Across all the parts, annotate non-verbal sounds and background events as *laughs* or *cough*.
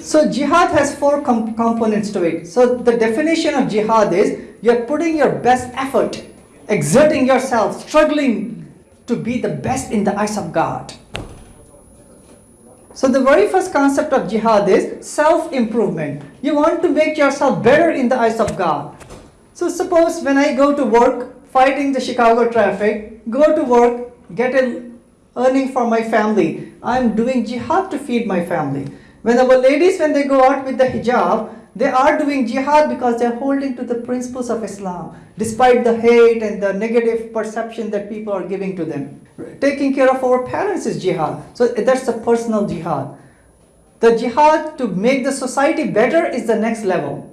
So jihad has four com- components to it. So the definition of jihad is you're putting your best effort, exerting yourself, struggling to be the best in the eyes of God. So the very first concept of jihad is self-improvement. You want to make yourself better in the eyes of God. So suppose when I go to work, fighting the Chicago traffic, go to work, get an earning for my family. I'm doing jihad to feed my family. When our ladies, when they go out with the hijab, they are doing jihad because they're holding to the principles of Islam, despite the hate and the negative perception that people are giving to them. Taking care of our parents is jihad. So that's a personal jihad. The jihad to make the society better is the next level.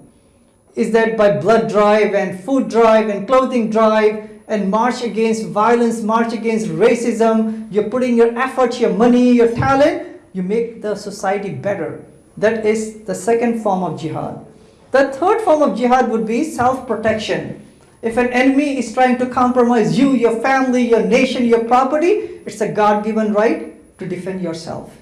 Is that by blood drive and food drive and clothing drive and march against violence, march against racism, you're putting your effort, your money, your talent, you make the society better. That is the second form of jihad. The third form of jihad would be self-protection. If an enemy is trying to compromise you, your family, your nation, your property, it's a God-given right to defend yourself.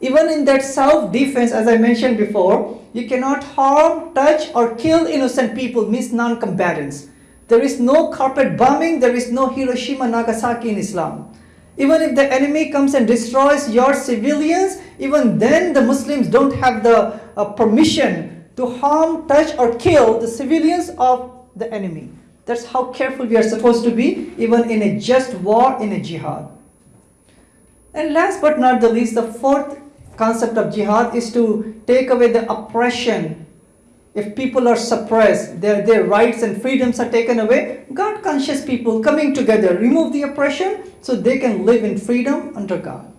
Even in that self-defense, as I mentioned before, you cannot harm, touch, or kill innocent people, means non-combatants. There is no carpet bombing, there is no Hiroshima, Nagasaki in Islam. Even if the enemy comes and destroys your civilians, even then the Muslims don't have the uh, permission to harm, touch, or kill the civilians of the enemy. That's how careful we are supposed to be, even in a just war, in a jihad. And last but not the least, the fourth concept of jihad is to take away the oppression. If people are suppressed, their, their rights and freedoms are taken away, God conscious people coming together, remove the oppression so they can live in freedom under God.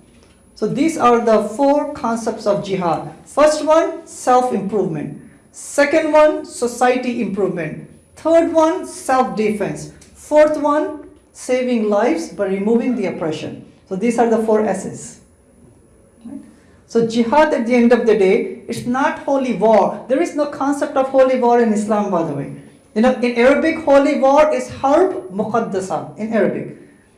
So these are the four concepts of jihad. First one, self-improvement. Second one, society improvement. Third one, self-defense. Fourth one, saving lives by removing the oppression. So these are the four S's. So jihad at the end of the day, it's not holy war. There is no concept of holy war in Islam by the way. You know, in Arabic, holy war is harb muqaddasa in Arabic.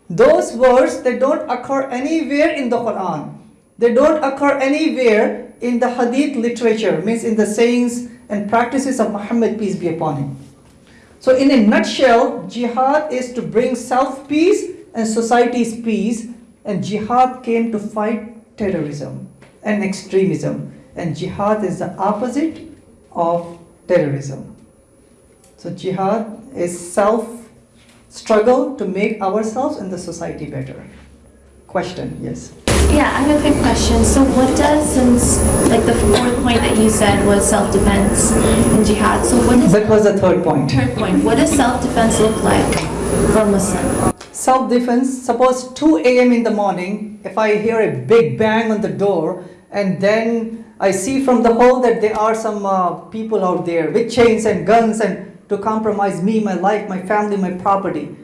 Those words, they don't occur anywhere in the Quran. They don't occur anywhere in the hadith literature, means in the sayings and practices of Muhammad, peace be upon him. So in a nutshell, jihad is to bring self-peace and society's peace and jihad came to fight terrorism and extremism and jihad is the opposite of terrorism. So jihad is self struggle to make ourselves and the society better. Question, yes. Yeah, I have a quick question. So what does, since like the fourth point that you said was self-defense and jihad, so what does, That was the third point. third point, what does self-defense look like for a Muslim? Self-defense, suppose 2 a.m. in the morning, if I hear a big bang on the door and then I see from the hall that there are some uh, people out there with chains and guns and to compromise me, my life, my family, my property.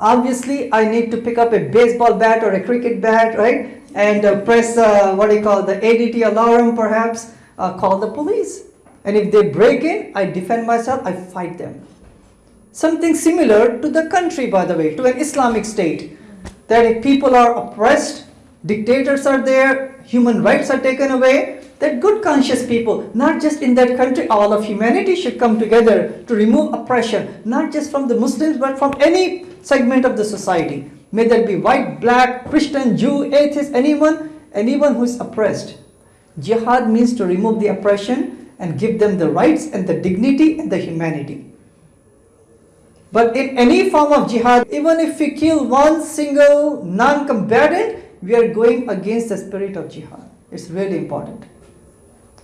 Obviously, I need to pick up a baseball bat or a cricket bat, right? And uh, press, uh, what do you call, the ADT alarm perhaps, uh, call the police. And if they break in, I defend myself, I fight them. Something similar to the country, by the way, to an Islamic state. That if people are oppressed, dictators are there, human rights are taken away, that good conscious people, not just in that country, all of humanity should come together to remove oppression, not just from the Muslims, but from any segment of the society. May that be white, black, Christian, Jew, atheist, anyone, anyone who is oppressed. Jihad means to remove the oppression and give them the rights and the dignity and the humanity. But in any form of jihad, even if we kill one single non-combatant, we are going against the spirit of jihad. It's really important.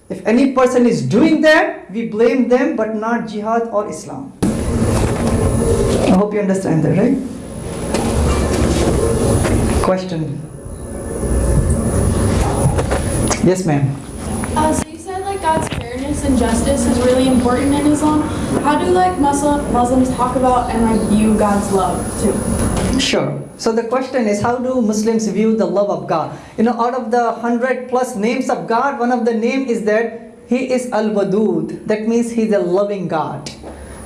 If any person is doing that, we blame them, but not jihad or Islam. I hope you understand that, right? Question. Yes, ma'am. Uh, so you said like God's and justice is really important in Islam. How do like Muslim Muslims talk about and like view God's love too? Sure. So the question is, how do Muslims view the love of God? You know, out of the hundred plus names of God, one of the name is that He is Al-Wadud. That means He's a loving God.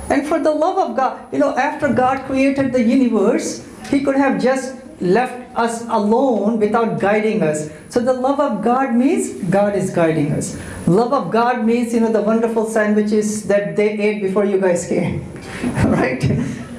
And for the love of God, you know, after God created the universe, He could have just left us alone without guiding us. So the love of God means God is guiding us. Love of God means you know the wonderful sandwiches that they ate before you guys came, *laughs* right?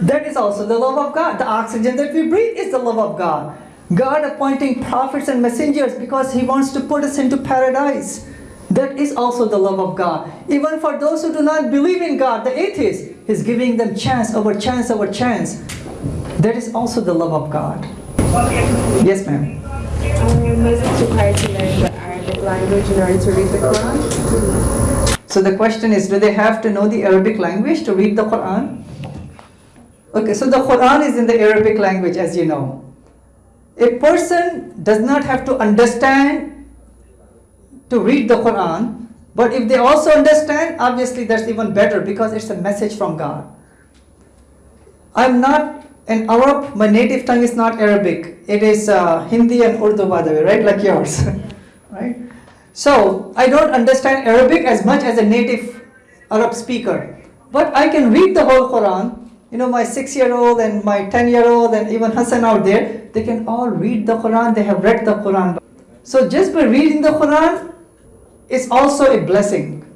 That is also the love of God. The oxygen that we breathe is the love of God. God appointing prophets and messengers because He wants to put us into paradise. That is also the love of God. Even for those who do not believe in God, the atheists, He's giving them chance over chance over chance. That is also the love of God. Yes, ma'am. Um, was it required to learn the Arabic language in order to read the Quran? So the question is, do they have to know the Arabic language to read the Quran? Okay, so the Quran is in the Arabic language, as you know. A person does not have to understand to read the Quran, but if they also understand, obviously that's even better because it's a message from God. I'm not an Arab, my native tongue is not Arabic. It is uh, Hindi and Urdu, by the way, right? Like yours, *laughs* right? So I don't understand Arabic as much as a native Arab speaker, but I can read the whole Quran. You know, my six-year-old and my ten-year-old and even Hassan out there, they can all read the Quran. They have read the Quran. So just by reading the Quran it's also a blessing.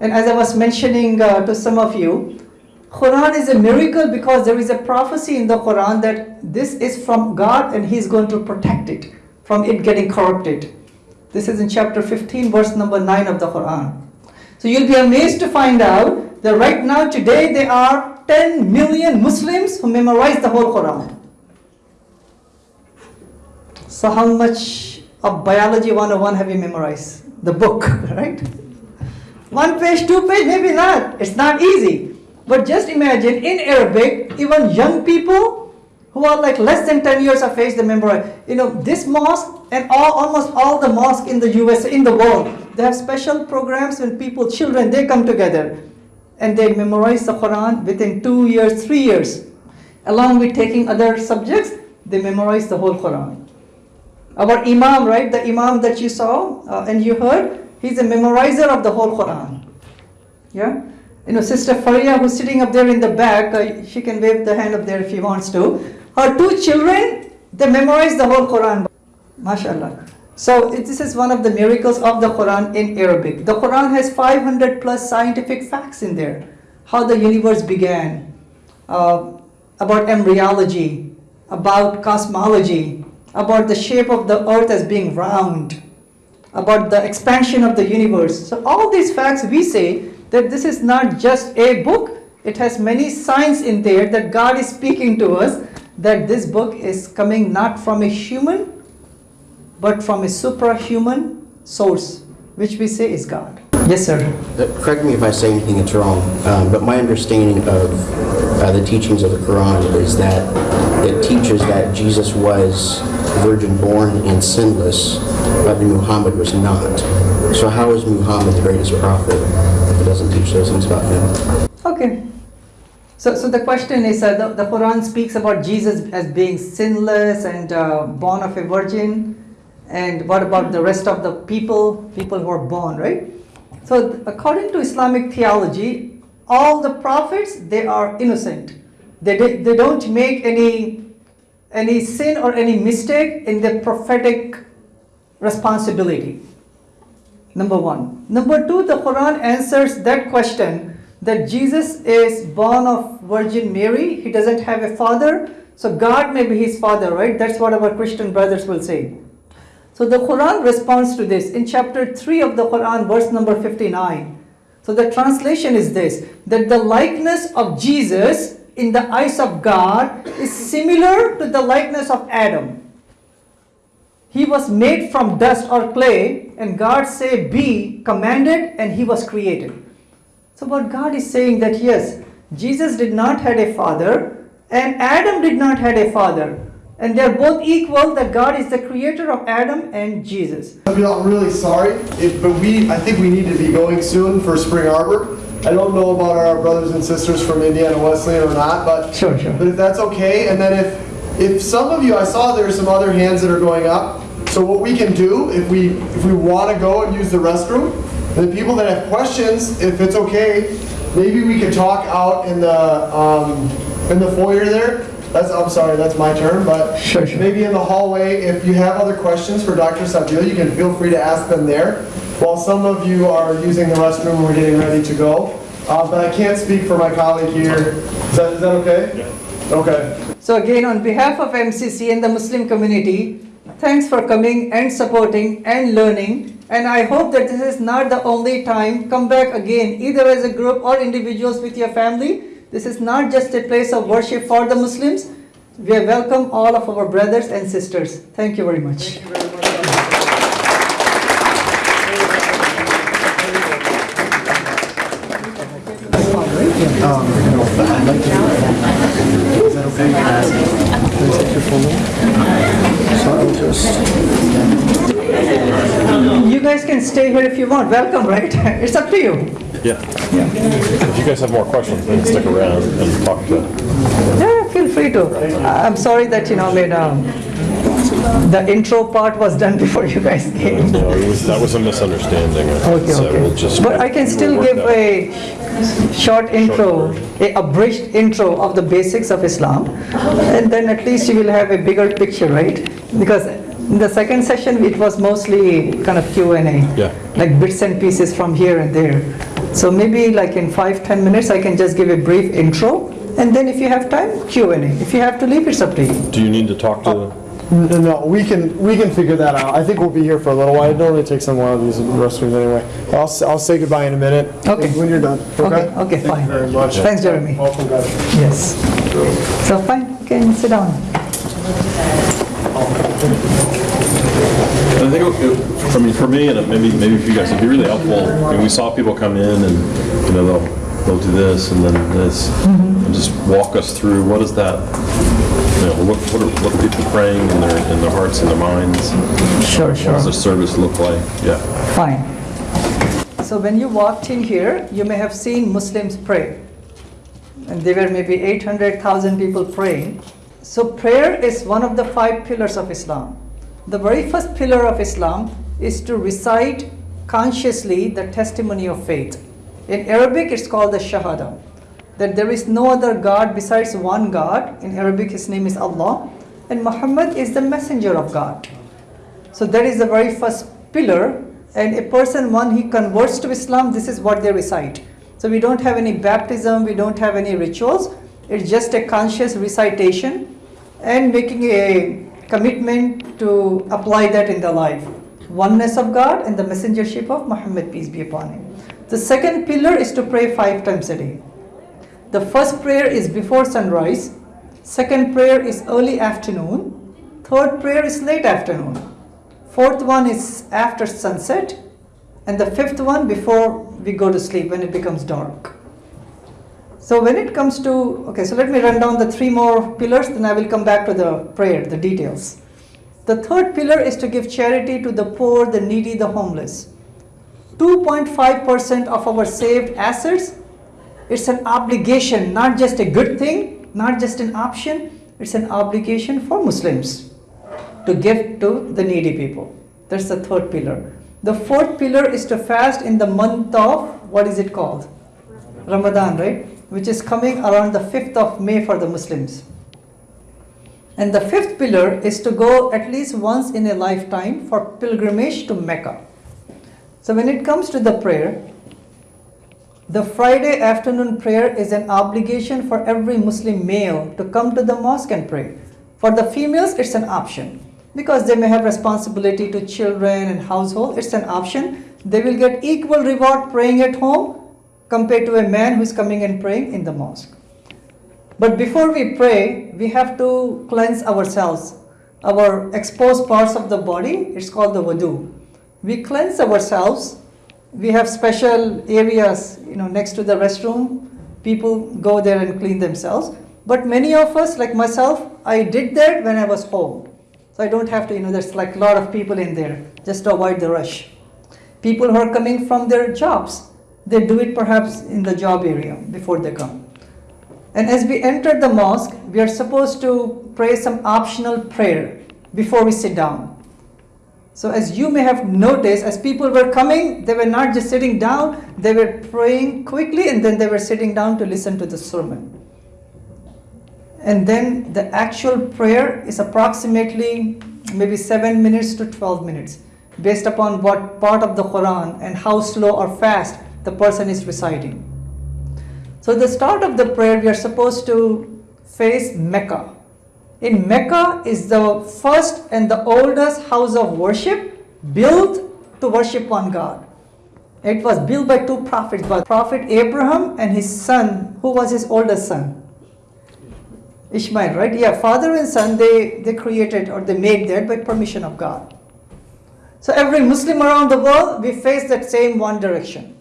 And as I was mentioning uh, to some of you, Quran is a miracle because there is a prophecy in the Quran that this is from God and He's going to protect it from it getting corrupted. This is in chapter 15, verse number 9 of the Quran. So you'll be amazed to find out that right now, today, there are 10 million Muslims who memorize the whole Quran. So, how much of Biology 101 have you memorized? The book, *laughs* right? One page, two page, maybe not. It's not easy. But just imagine in Arabic, even young people who are like less than 10 years of age, they memorize. You know, this mosque and all, almost all the mosques in the US, in the world, they have special programs when people, children, they come together and they memorize the Quran within two years, three years. Along with taking other subjects, they memorize the whole Quran. Our Imam, right, the Imam that you saw uh, and you heard, he's a memorizer of the whole Quran. Yeah? You know, Sister Faria, who's sitting up there in the back, uh, she can wave the hand up there if she wants to. Her two children, they memorize the whole Quran. MashaAllah. So this is one of the miracles of the Quran in Arabic. The Quran has 500 plus scientific facts in there. How the universe began, uh, about embryology, about cosmology, about the shape of the earth as being round, about the expansion of the universe. So all these facts we say that this is not just a book, it has many signs in there that God is speaking to us that this book is coming not from a human but from a suprahuman source which we say is God. Yes sir. Uh, Correct me if I say anything that's wrong, um, but my understanding of uh, the teachings of the Quran is that it teaches that Jesus was virgin born and sinless, but Muhammad was not. So how is Muhammad the greatest prophet if it doesn't teach those things about him? Okay. So, so the question is uh, the, the Quran speaks about Jesus as being sinless and uh, born of a virgin. And what about the rest of the people, people who are born, right? So, according to Islamic theology, all the prophets, they are innocent. They, they don't make any, any sin or any mistake in their prophetic responsibility. Number one. Number two, the Quran answers that question that Jesus is born of Virgin Mary. He doesn't have a father, so God may be his father, right? That's what our Christian brothers will say. So the Quran responds to this in chapter 3 of the Quran, verse number 59. So the translation is this that the likeness of Jesus in the eyes of God is similar to the likeness of Adam. He was made from dust or clay, and God said, Be commanded, and he was created. So, what God is saying that yes, Jesus did not had a father, and Adam did not had a father, and they're both equal. That God is the creator of Adam and Jesus. I'm really sorry, if, but we, I think we need to be going soon for Spring Arbor. I don't know about our brothers and sisters from Indiana Wesleyan or not, but Sure, sure. but if that's okay, and then if if some of you, I saw there's some other hands that are going up. So what we can do, if we if we want to go and use the restroom, the people that have questions, if it's okay, maybe we could talk out in the um, in the foyer there. that's, I'm sorry, that's my turn, but Sure, sure. maybe in the hallway, if you have other questions for Dr. Sabeel, you can feel free to ask them there. While some of you are using the restroom we're getting ready to go. Uh, but I can't speak for my colleague here. Is that, is that okay? Yeah. Okay. So again, on behalf of MCC and the Muslim community, thanks for coming and supporting and learning. And I hope that this is not the only time. Come back again, either as a group or individuals with your family. This is not just a place of worship for the Muslims. We welcome all of our brothers and sisters. Thank you very much. You guys can stay here if you want. Welcome, right? *laughs* It's up to you. Yeah. yeah. If you guys have more questions, then stick around and talk to. Yeah, feel free to. I- I'm sorry that, you know, made, um, the intro part was done *laughs* before you guys came. No, it was, that was a misunderstanding. Okay, So we'll okay. just- But I can still give that. a short intro, a abridged intro of the basics of Islam. And then at least you will have a bigger picture, right? Because in the second session, it was mostly kind of Q and A. Yeah. Like bits and pieces from here and there. So maybe like in five, ten minutes, I can just give a brief intro. And then if you have time, Q and A. If you have to leave, it's up to you. Do you need to talk to, No, no, we can, we can figure that out. I think we'll be here for a little while. It normally takes them a while to use the restrooms anyway. I'll, s- I'll say goodbye in a minute. Okay. When you're done, Okay, okay? okay, Thank fine. you very much. Thanks, Jeremy. Welcome, guys. Yes. So fine, you can sit down. I think, it- it- I mean, for me, and maybe, maybe for you guys, it'd be really helpful, I mean, we saw people come in and, you know, they'll, they'll do this and then this, Mm-hmm. and just walk us through, what is that, you know, what, what are, what are people praying in their, in their hearts and their minds? Sure, sure. What does the service look like? Yeah. Fine. So when you walked in here, you may have seen Muslims pray. And there were maybe 800,000 people praying. So prayer is one of the five pillars of Islam. The very first pillar of Islam is to recite consciously the testimony of faith. In Arabic, it's called the Shahada. That there is no other God besides one God. In Arabic, his name is Allah. And Muhammad is the messenger of God. So that is the very first pillar. And a person, when he converts to Islam, this is what they recite. So we don't have any baptism, we don't have any rituals. It's just a conscious recitation and making a commitment to apply that in the life. Oneness of God and the messengership of Muhammad, peace be upon him. The second pillar is to pray five times a day. The first prayer is before sunrise, second prayer is early afternoon, third prayer is late afternoon, fourth one is after sunset, and the fifth one before we go to sleep when it becomes dark. So when it comes to, okay, so let me run down the three more pillars, then I will come back to the prayer, the details. The third pillar is to give charity to the poor, the needy, the homeless. 2.5% of our saved assets it's an obligation, not just a good thing, not just an option, it's an obligation for Muslims to give to the needy people. That's the third pillar. The fourth pillar is to fast in the month of, what is it called? Ramadan, right? Which is coming around the 5th of May for the Muslims. And the fifth pillar is to go at least once in a lifetime for pilgrimage to Mecca. So when it comes to the prayer, the Friday afternoon prayer is an obligation for every Muslim male to come to the mosque and pray. For the females, it's an option because they may have responsibility to children and household. It's an option. They will get equal reward praying at home compared to a man who's coming and praying in the mosque. But before we pray, we have to cleanse ourselves. Our exposed parts of the body, it's called the wudu. We cleanse ourselves we have special areas you know next to the restroom. People go there and clean themselves. But many of us like myself i did that when i was home. So i don't have to you know there's like a lot of people in there. Just to avoid the rush. People who are coming from their jobs they do it perhaps in the job area before they come. And as we enter the mosque we are supposed to pray some optional prayer before we sit down so as you may have noticed, as people were coming, they were not just sitting down, they were praying quickly and then they were sitting down to listen to the sermon. And then the actual prayer is approximately maybe 7 minutes to 12 minutes based upon what part of the Quran and how slow or fast the person is reciting. So the start of the prayer we are supposed to face Mecca. In Mecca is the first and the oldest house of worship built to worship one God. It was built by two prophets, by Prophet Abraham and his son, who was his oldest son? Ishmael, right? Yeah, father and son, they, they created or they made that by permission of God. So every Muslim around the world, we face that same one direction.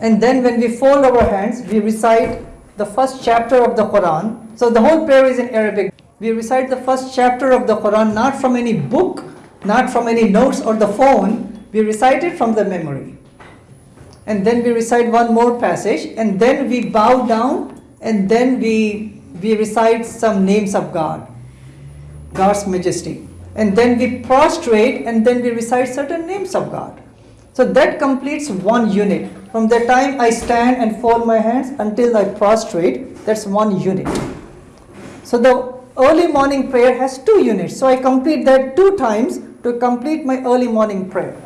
And then when we fold our hands, we recite the first chapter of the Quran. So the whole prayer is in Arabic. We recite the first chapter of the Quran not from any book, not from any notes or the phone. We recite it from the memory. And then we recite one more passage and then we bow down and then we, we recite some names of God, God's majesty. And then we prostrate and then we recite certain names of God. So that completes one unit. From the time I stand and fold my hands until I prostrate, that's one unit. So the early morning prayer has two units. So I complete that two times to complete my early morning prayer.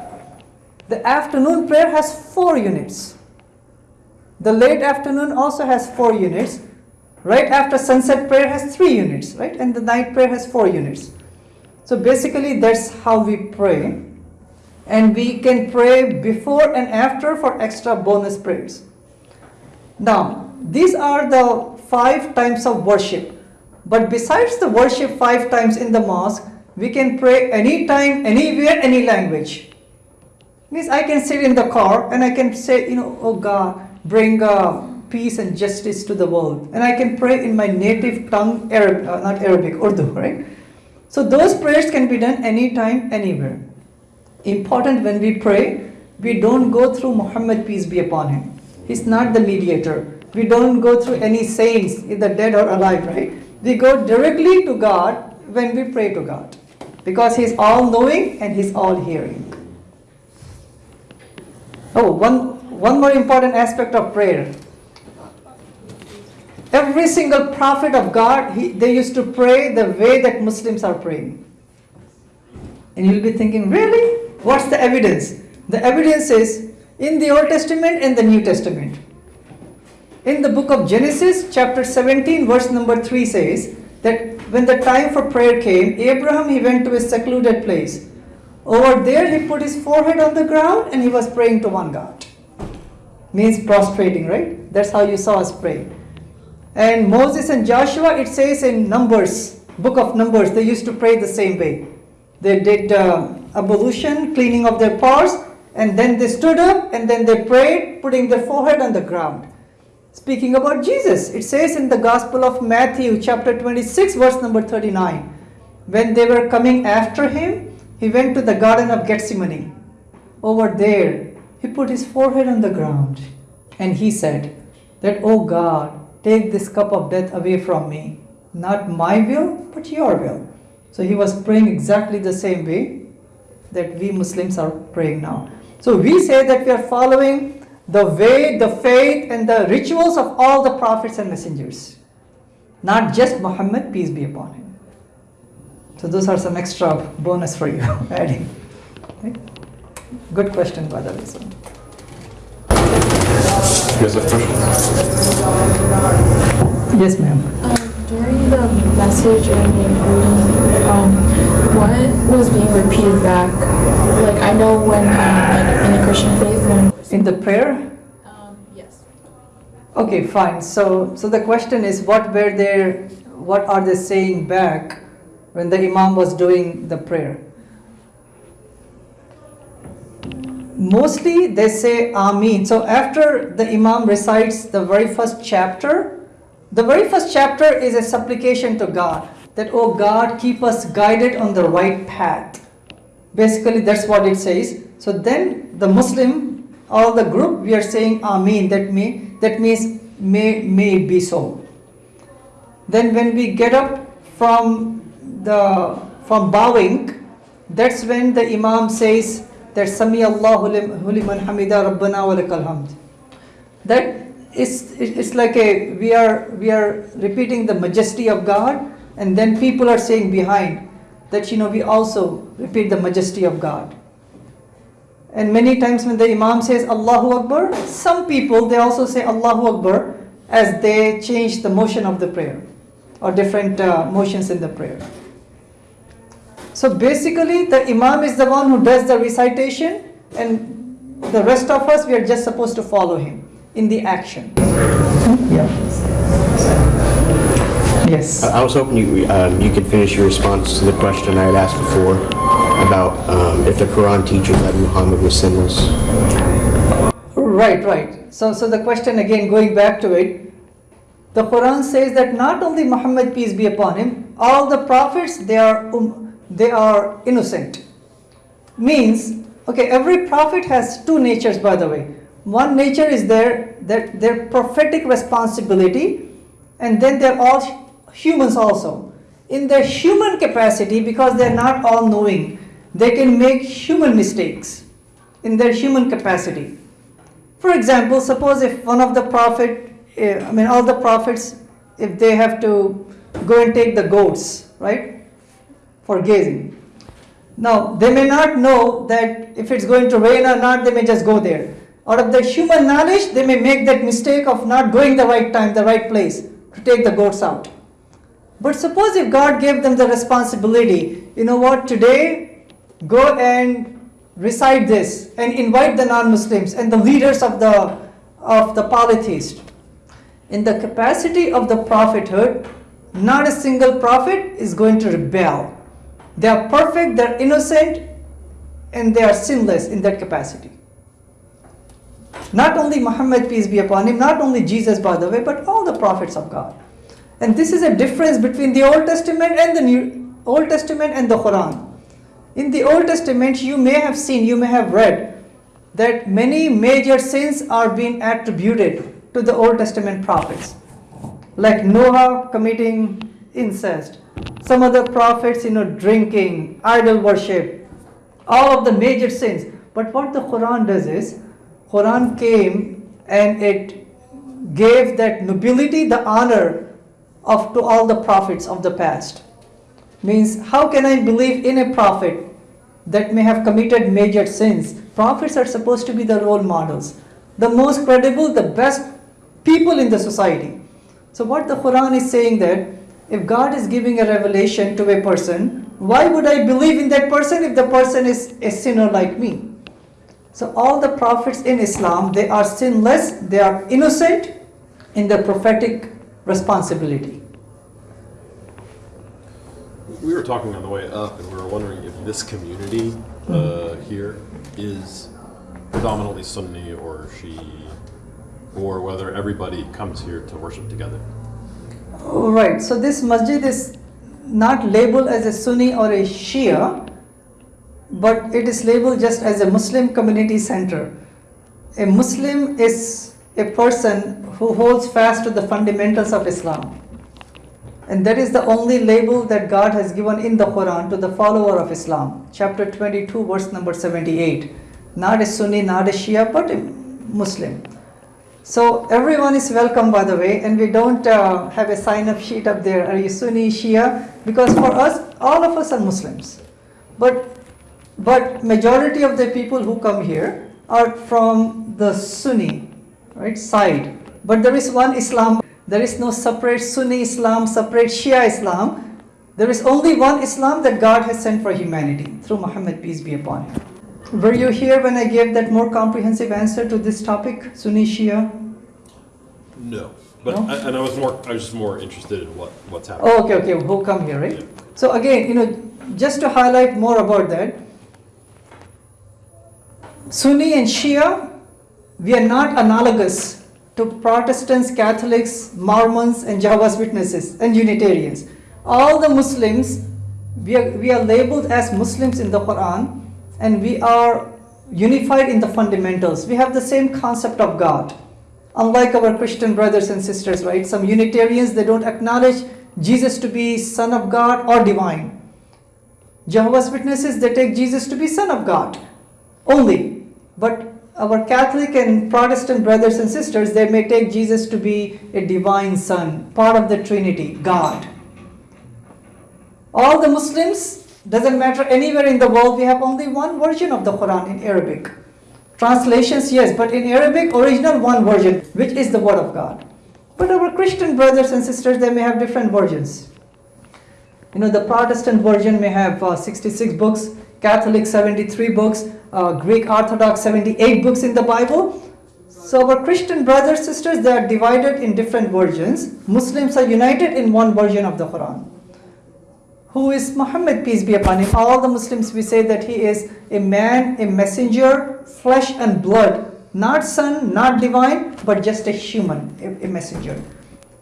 The afternoon prayer has four units. The late afternoon also has four units. Right after sunset prayer has three units, right? And the night prayer has four units. So basically that's how we pray. And we can pray before and after for extra bonus prayers. Now, these are the five times of worship. But besides the worship five times in the mosque, we can pray anytime, anywhere, any language. Means I can sit in the car and I can say, you know, oh God, bring uh, peace and justice to the world. And I can pray in my native tongue, Arab, uh, not Arabic, Urdu, *laughs* right? So those prayers can be done anytime, anywhere. Important when we pray, we don't go through Muhammad, peace be upon him. He's not the mediator. We don't go through any saints, either dead or alive, right? We go directly to God when we pray to God. Because He's all knowing and He's all hearing. Oh, one, one more important aspect of prayer. Every single prophet of God, he, they used to pray the way that Muslims are praying. And you'll be thinking, really? What's the evidence? The evidence is in the Old Testament and the New Testament. In the book of Genesis, chapter 17, verse number 3 says that when the time for prayer came, Abraham he went to a secluded place. Over there, he put his forehead on the ground and he was praying to one God. Means prostrating, right? That's how you saw us pray. And Moses and Joshua, it says in Numbers, book of Numbers, they used to pray the same way. They did uh, ablution, cleaning of their pores, and then they stood up and then they prayed, putting their forehead on the ground. Speaking about Jesus, it says in the Gospel of Matthew, chapter 26, verse number 39, when they were coming after him, he went to the Garden of Gethsemane. Over there, he put his forehead on the ground and he said, That, O God, take this cup of death away from me. Not my will, but your will. So he was praying exactly the same way that we Muslims are praying now. So we say that we are following the way, the faith, and the rituals of all the prophets and messengers, not just Muhammad, peace be upon him. So those are some extra bonus for you *laughs* adding. Okay? Good question, by the way. So. You guys have? Yes, ma'am. Um, during the message and the reading, um, what was being repeated back? Like I know when, um, like in the Christian faith, when In the prayer, um, yes. Okay, fine. So, so the question is, what were they, what are they saying back when the imam was doing the prayer? Mostly they say Ameen. So after the imam recites the very first chapter, the very first chapter is a supplication to God that, oh God, keep us guided on the right path. Basically, that's what it says. So then the Muslim, all the group, we are saying Ameen. That may that means may may be so. Then when we get up from the from bowing, that's when the Imam says that Sami Allahu liman hamida Rabbana wa lakal hamd. That it's, it's like a, we are, we are repeating the majesty of God, and then people are saying behind that, you know, we also repeat the majesty of God. And many times when the Imam says Allahu Akbar, some people they also say Allahu Akbar as they change the motion of the prayer or different uh, motions in the prayer. So basically, the Imam is the one who does the recitation, and the rest of us we are just supposed to follow him in the action. Yeah. Yes. I I was hoping you, um, you could finish your response to the question I had asked before about um, if the Quran teaches that Muhammad was sinless. Right, right. So, so the question again, going back to it, the Quran says that not only Muhammad peace be upon him, all the prophets they are um, they are innocent. Means, okay, every prophet has two natures, by the way. One nature is their that their prophetic responsibility, and then they're all humans also. In their human capacity, because they're not all knowing, they can make human mistakes in their human capacity. For example, suppose if one of the prophet, eh, I mean all the prophets, if they have to go and take the goats, right, for gazing. Now they may not know that if it's going to rain or not, they may just go there. Out of their human knowledge, they may make that mistake of not going the right time, the right place to take the goats out. But suppose if God gave them the responsibility, you know what, today go and recite this and invite the non-Muslims and the leaders of the of the polytheists. In the capacity of the prophethood, not a single prophet is going to rebel. They are perfect, they are innocent, and they are sinless in that capacity. Not only Muhammad, peace be upon him, not only Jesus, by the way, but all the prophets of God. And this is a difference between the Old Testament and the New Old Testament and the Quran. In the Old Testament, you may have seen, you may have read that many major sins are being attributed to the Old Testament prophets, like Noah committing incest, some other prophets, you know, drinking, idol worship, all of the major sins. But what the Quran does is, Quran came and it gave that nobility, the honor of to all the prophets of the past means how can I believe in a prophet that may have committed major sins? Prophets are supposed to be the role models, the most credible, the best people in the society. So what the Quran is saying that if God is giving a revelation to a person, why would I believe in that person if the person is a sinner like me? So all the prophets in Islam, they are sinless, they are innocent in the prophetic responsibility. We were talking on the way up, and we were wondering if this community uh, here is predominantly Sunni or Shi'i, or whether everybody comes here to worship together. Oh, Right, so this masjid is not labeled as a Sunni or a Shia, but it is labeled just as a Muslim community center. A Muslim is a person who holds fast to the fundamentals of Islam. And that is the only label that God has given in the Quran to the follower of Islam. Chapter 22, verse number 78. Not a Sunni, not a Shia, but a Muslim. So everyone is welcome, by the way, and we don't uh, have a sign-up sheet up there. Are you Sunni, Shia? Because for us, all of us are Muslims. But but majority of the people who come here are from the Sunni, right side. But there is one Islam. There is no separate Sunni Islam, separate Shia Islam. There is only one Islam that God has sent for humanity through Muhammad, peace be upon him. Were you here when I gave that more comprehensive answer to this topic, Sunni Shia? No, but No? and I was more I was just more interested in what what's happening. Oh, okay, okay, who come here, right? So again, you know, just to highlight more about that, Sunni and Shia, we are not analogous to Protestants, Catholics, Mormons, and Jehovah's Witnesses and Unitarians. All the Muslims, we are, we are labeled as Muslims in the Quran, and we are unified in the fundamentals. We have the same concept of God. Unlike our Christian brothers and sisters, right? Some Unitarians, they don't acknowledge Jesus to be Son of God or divine. Jehovah's Witnesses, they take Jesus to be Son of God only. But our Catholic and Protestant brothers and sisters, they may take Jesus to be a divine son, part of the Trinity, God. All the Muslims, doesn't matter anywhere in the world, we have only one version of the Quran in Arabic. Translations, yes, but in Arabic, original one version, which is the Word of God. But our Christian brothers and sisters, they may have different versions. You know, the Protestant version may have uh, 66 books, Catholic 73 books, uh, Greek Orthodox 78 books in the Bible. So our Christian brothers sisters they are divided in different versions. Muslims are united in one version of the Quran. Who is Muhammad peace be upon him? All the Muslims we say that he is a man, a messenger, flesh and blood, not son, not divine, but just a human, a, a messenger.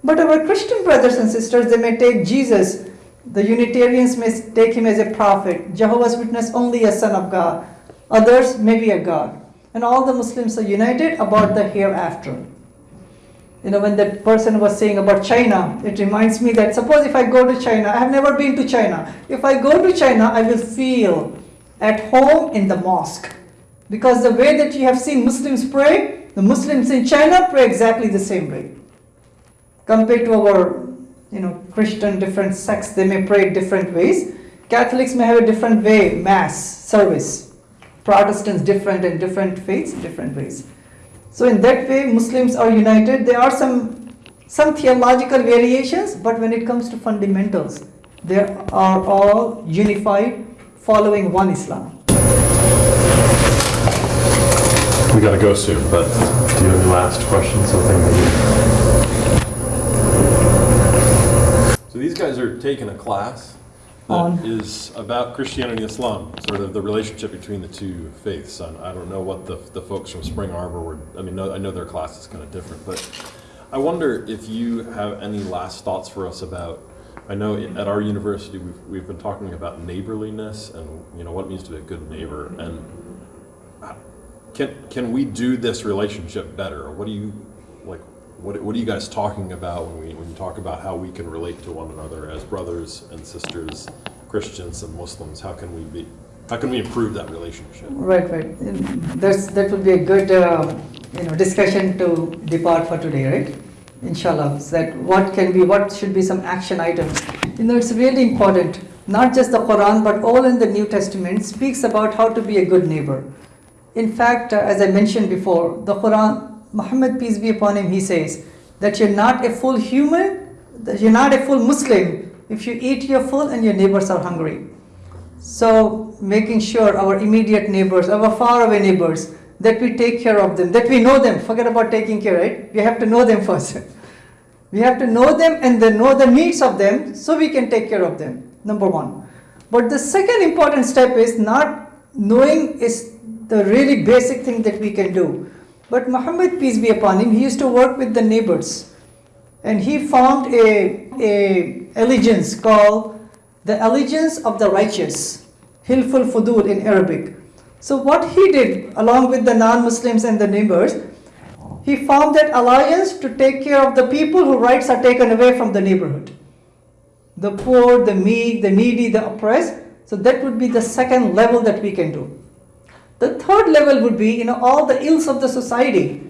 But our Christian brothers and sisters they may take Jesus the Unitarians may take him as a prophet, Jehovah's Witness only a son of God, others maybe a God. And all the Muslims are united about the hereafter. You know, when that person was saying about China, it reminds me that suppose if I go to China, I have never been to China. If I go to China, I will feel at home in the mosque. Because the way that you have seen Muslims pray, the Muslims in China pray exactly the same way. Compared to our you know, Christian different sects, they may pray different ways. Catholics may have a different way, mass, service. Protestants different and different faiths, different ways. So in that way, Muslims are united. There are some some theological variations, but when it comes to fundamentals, they are all unified, following one Islam. We gotta go soon, but do you have any last questions? Something that you... So these guys are taking a class On- that is about Christianity and Islam, sort of the relationship between the two faiths. And I don't know what the, the folks from Spring Arbor were, I mean, no, I know their class is kind of different, but I wonder if you have any last thoughts for us about, I know at our university, we've, we've been talking about neighborliness and, you know, what it means to be a good neighbor. And can, can we do this relationship better? What do you, like, what, what are you guys talking about when we, when you talk about how we can relate to one another as brothers and sisters, Christians and Muslims? How can we be, how can we improve that relationship? Right, right. That's, that would be a good, uh, you know, discussion to depart for today, right? Inshallah, that what can be, what should be some action items. You know, it's really important. Not just the Quran, but all in the New Testament speaks about how to be a good neighbor. In fact, uh, as I mentioned before, the Quran, Muhammad peace be upon him, he says that you're not a full human, that you're not a full Muslim if you eat your full and your neighbors are hungry. So making sure our immediate neighbors, our faraway neighbors, that we take care of them, that we know them. Forget about taking care, right? We have to know them *laughs* first. we have to know them and then know the needs of them so we can take care of them. Number one. But the second important step is not knowing is the really basic thing that we can do. But Muhammad, peace be upon him, he used to work with the neighbors. And he formed a, a allegiance called the allegiance of the righteous, Hilful Fudul in Arabic. So what he did along with the non-Muslims and the neighbors, he formed that alliance to take care of the people whose rights are taken away from the neighborhood. The poor, the meek, the needy, the oppressed. So that would be the second level that we can do. The third level would be, you know, all the ills of the society.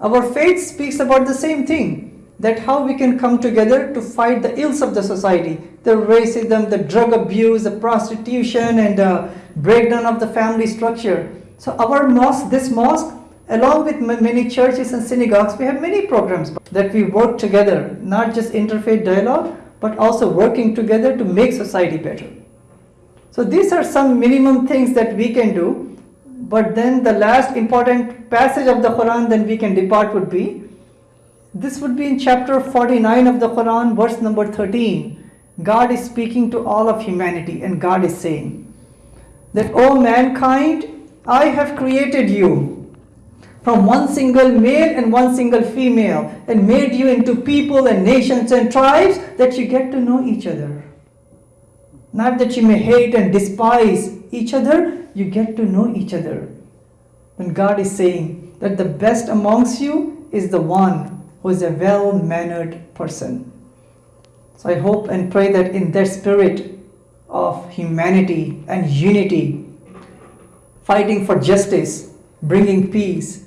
Our faith speaks about the same thing that how we can come together to fight the ills of the society the racism, the drug abuse, the prostitution, and the breakdown of the family structure. So, our mosque, this mosque, along with many churches and synagogues, we have many programs that we work together, not just interfaith dialogue, but also working together to make society better. So these are some minimum things that we can do. But then the last important passage of the Quran then we can depart would be this would be in chapter 49 of the Quran, verse number 13. God is speaking to all of humanity, and God is saying that, O mankind, I have created you from one single male and one single female, and made you into people and nations and tribes that you get to know each other. Not that you may hate and despise each other, you get to know each other. When God is saying that the best amongst you is the one who is a well mannered person. So I hope and pray that in that spirit of humanity and unity, fighting for justice, bringing peace.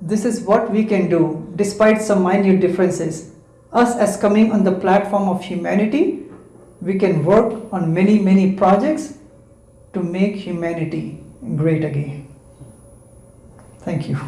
This is what we can do despite some minor differences. Us, as coming on the platform of humanity, we can work on many, many projects to make humanity great again. Thank you.